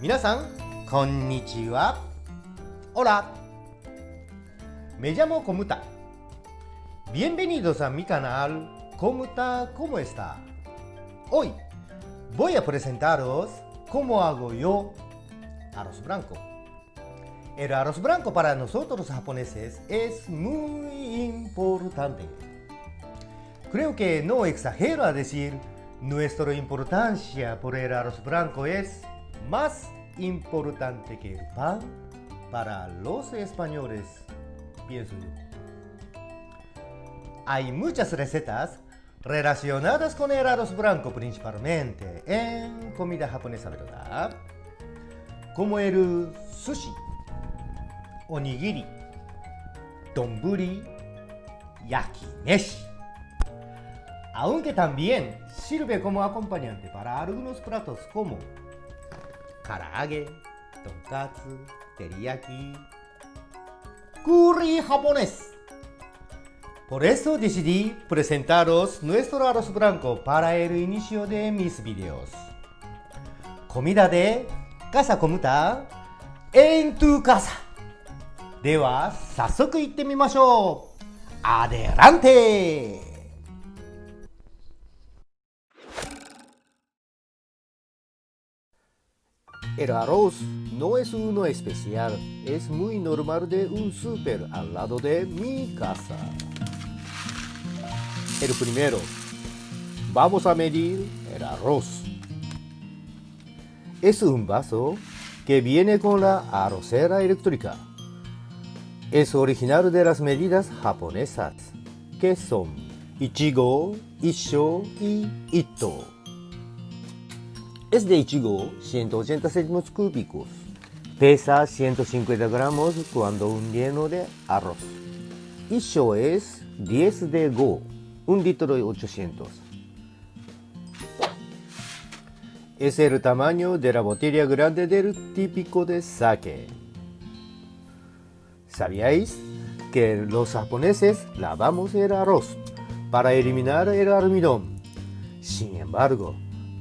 Minasan, konnichiwa. Hola. Me llamo Komuta. Bienvenidos a mi canal Komuta Cómo está. Hoy voy a presentaros cómo hago yo arroz blanco. El arroz blanco para nosotros los japoneses es muy importante. Creo que no exagero a decir nuestra importancia por el arroz blanco es más importante que el pan para los españoles, pienso yo. Hay muchas recetas relacionadas con el arroz blanco principalmente en comida japonesa, ¿verdad? Como el sushi, onigiri, donburi, yakimeshi aunque también sirve como acompañante para algunos platos como 唐揚げとんかつ照り焼きクーリーハポネス Por eso decidí presentaros nuestro arroz blanco para el inicio de mis videos. Comida de casa comuta en tu casa. では、早速行ってみましょう。アデランテ El arroz no es uno especial, es muy normal de un súper al lado de mi casa. El primero, vamos a medir el arroz. Es un vaso que viene con la arrocera eléctrica. Es original de las medidas japonesas, que son Ichigo, Isho y Ito. Es de Ichigo 180 céntimos cúbicos. Pesa 150 gramos cuando un lleno de arroz. Isho es 10 de Go, un litro de 800. Es el tamaño de la botella grande del típico de sake. ¿Sabíais que los japoneses lavamos el arroz para eliminar el almidón? Sin embargo,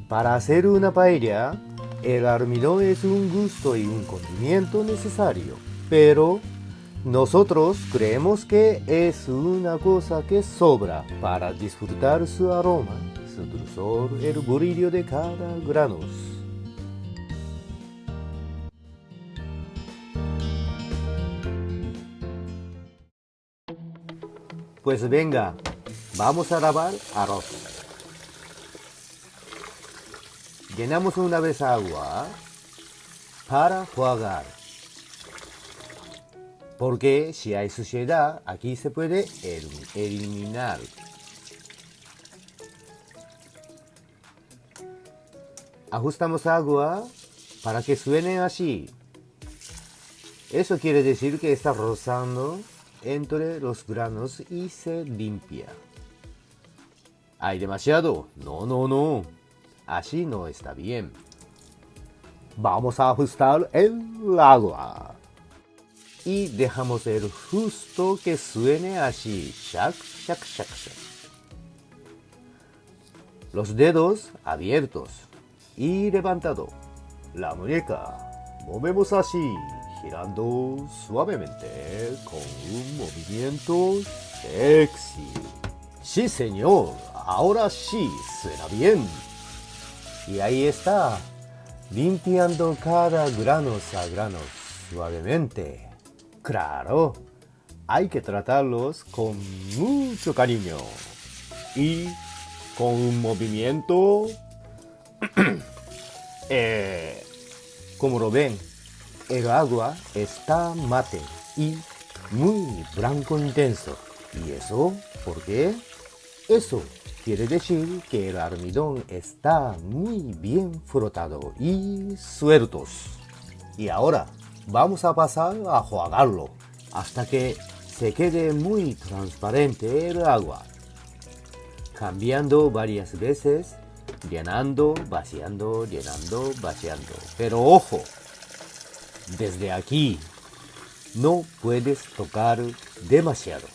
para hacer una paella, el almidón es un gusto y un condimento necesario, pero nosotros creemos que es una cosa que sobra para disfrutar su aroma, su dulzor, el brillo de cada grano. Pues venga, vamos a lavar arroz. Llenamos una vez agua para jugar. Porque si hay suciedad, aquí se puede eliminar. Ajustamos agua para que suene así. Eso quiere decir que está rozando entre los granos y se limpia. ¿Hay demasiado? No, no, no. Así no está bien. Vamos a ajustar el agua. Y dejamos el justo que suene así. Shac, shac, shac, shac. Los dedos abiertos y levantado. La muñeca. Movemos así, girando suavemente con un movimiento sexy. Sí, señor. Ahora sí, suena bien. Y ahí está, limpiando cada grano a grano suavemente. Claro, hay que tratarlos con mucho cariño y con un movimiento... eh, como lo ven, el agua está mate y muy blanco intenso. ¿Y eso? ¿Por qué? Eso quiere decir que el almidón está muy bien frotado y sueltos. Y ahora vamos a pasar a jugarlo hasta que se quede muy transparente el agua. Cambiando varias veces, llenando, vaciando, llenando, vaciando. Pero ojo, desde aquí no puedes tocar demasiado.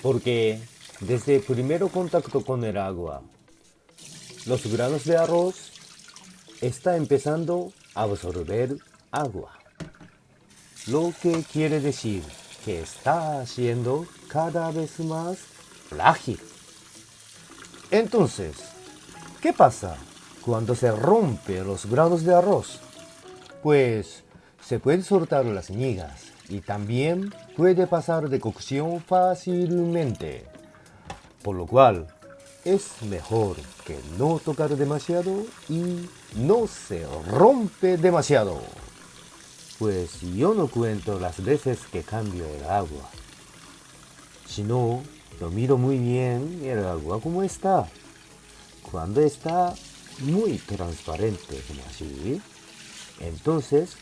Porque desde el primer contacto con el agua, los granos de arroz está empezando a absorber agua. Lo que quiere decir que está haciendo cada vez más frágil. Entonces, ¿qué pasa cuando se rompe los granos de arroz? Pues se pueden soltar las migas y también puede pasar de cocción fácilmente. Por lo cual, es mejor que no tocar demasiado y no se rompe demasiado. Pues yo no cuento las veces que cambio el agua. Si no, lo miro muy bien el agua como está. Cuando está muy transparente como así, entonces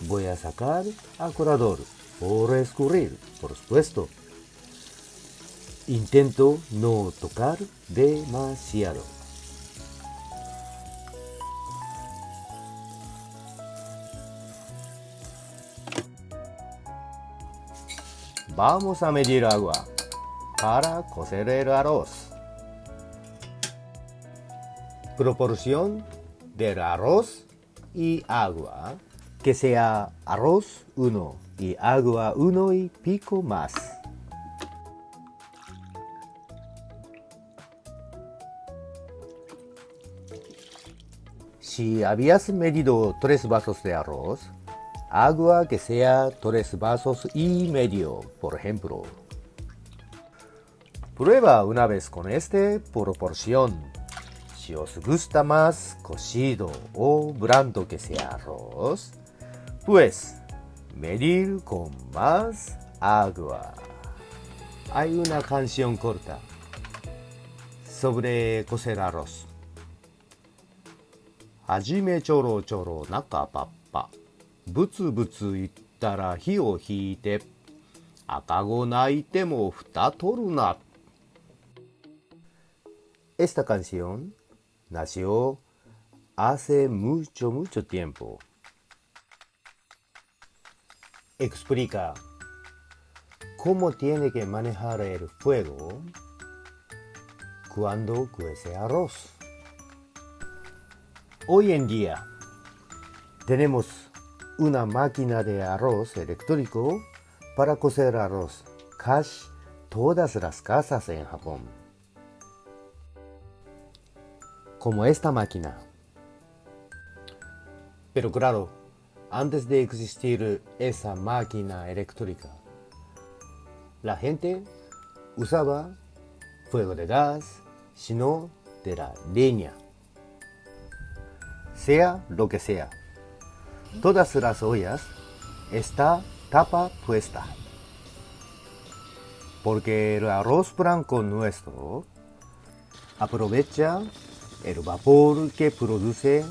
voy a sacar al corador por escurrir, por supuesto. Intento no tocar demasiado. Vamos a medir agua para cocer el arroz. Proporción del arroz y agua que sea arroz 1 y agua 1 y pico más. Si habías medido 3 vasos de arroz, agua que sea 3 vasos y medio, por ejemplo. Prueba una vez con este proporción. Si os gusta más cocido o blando que sea arroz, pues medir con más agua. Hay una canción corta sobre cocer arroz. はじめちょろちょろ中パッパ。ブツブツ言ったら火を引いて。赤子泣いても蓋取るな。Esta canción nació hace mucho, mucho tiempo. Explica cómo tiene que manejar el fuego cuando cuece arroz. Hoy en día tenemos una máquina de arroz eléctrico para cocer arroz. Casi todas las casas en Japón. Como esta máquina. Pero claro, antes de existir esa máquina eléctrica, la gente usaba fuego de gas, sino de la leña sea lo que sea. Todas las ollas está tapa puesta. Porque el arroz blanco nuestro aprovecha el vapor que produce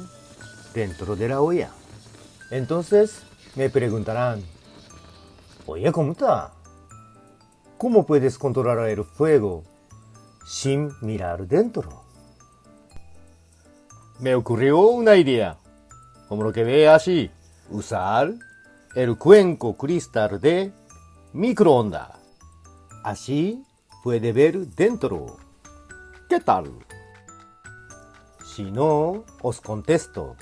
dentro de la olla. Entonces me preguntarán, oye, ¿cómo está? ¿Cómo puedes controlar el fuego sin mirar dentro? Me ocurrió una idea. Como lo que ve así, usar el cuenco cristal de microondas. Así puede ver dentro. ¿Qué tal? Si no, os contesto.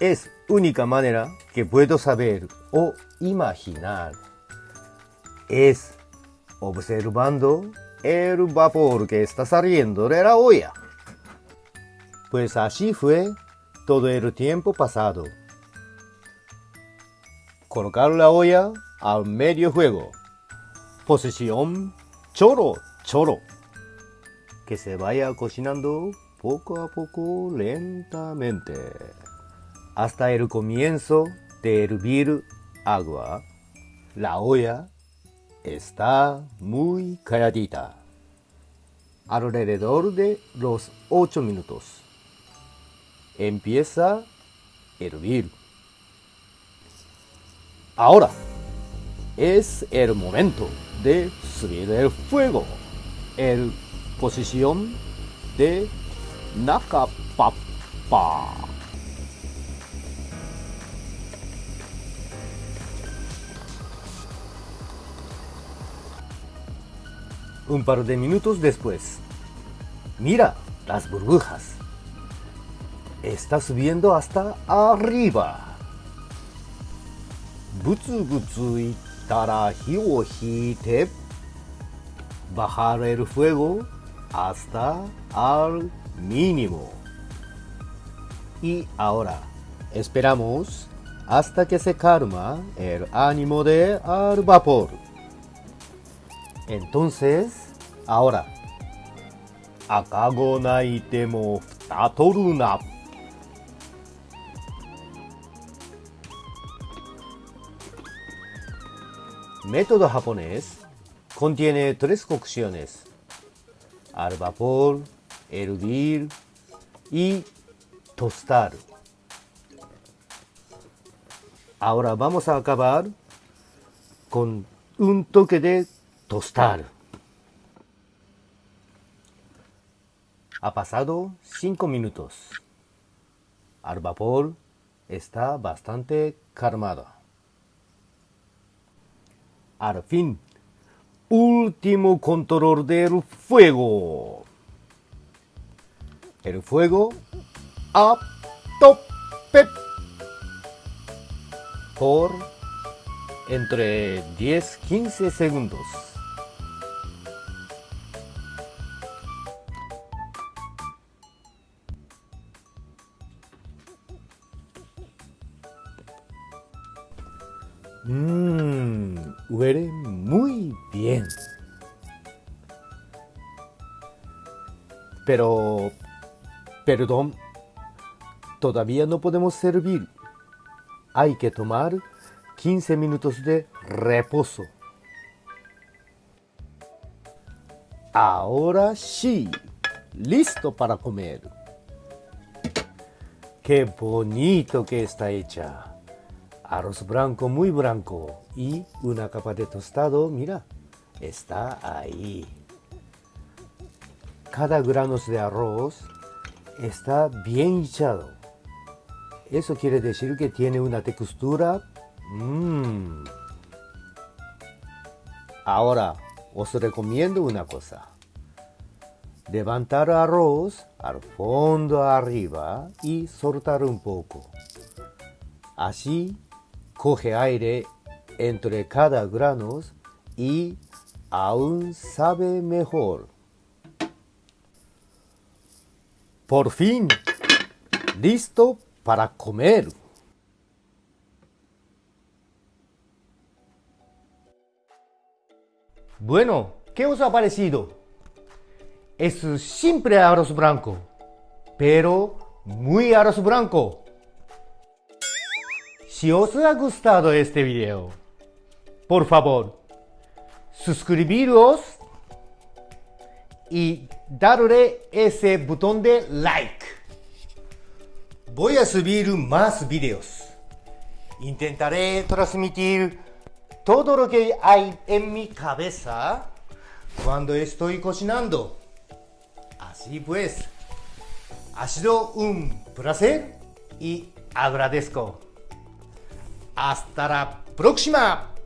Es única manera que puedo saber o imaginar. Es observando el vapor que está saliendo de la olla. Pues así fue todo el tiempo pasado. Colocar la olla al medio juego. Posición choro, choro. Que se vaya cocinando poco a poco lentamente. Hasta el comienzo de hervir agua. La olla está muy calladita. Alrededor de los 8 minutos empieza a hervir. Ahora es el momento de subir el fuego. El posición de Nakapapa. Un par de minutos después, mira las burbujas está subiendo hasta arriba. Butsu butsu itara o hite. Bajar el fuego hasta al mínimo. Y ahora esperamos hasta que se calma el ánimo de al vapor. Entonces, ahora, akago naite mo futatoru Método japonés contiene tres cocciones. Al vapor, hervir y tostar. Ahora vamos a acabar con un toque de tostar. Ha pasado 5 minutos. Al vapor está bastante calmada. Al fin, último control del fuego. El fuego a tope por entre 10-15 segundos. Mmm, huele muy bien. Pero, perdón, todavía no podemos servir hay que tomar 15 minutos de reposo. Ahora sí, listo para comer. Qué bonito que está hecha. Arroz blanco muy blanco y una capa de tostado, mira, está ahí. Cada grano de arroz está bien echado. Eso quiere decir que tiene una textura. Mmm. Ahora, os recomiendo una cosa. Levantar arroz al fondo arriba y soltar un poco. Así, coge aire entre cada grano y aún sabe mejor. Por fin, listo para comer. Bueno, ¿qué os ha parecido? Es simple arroz blanco, pero muy arroz blanco. Si os ha gustado este video, por favor, suscribiros y darle ese botón de like. Voy a subir más videos. Intentaré transmitir todo lo que hay en mi cabeza cuando estoy cocinando. Así pues, ha sido un placer y agradezco. Hasta la próxima.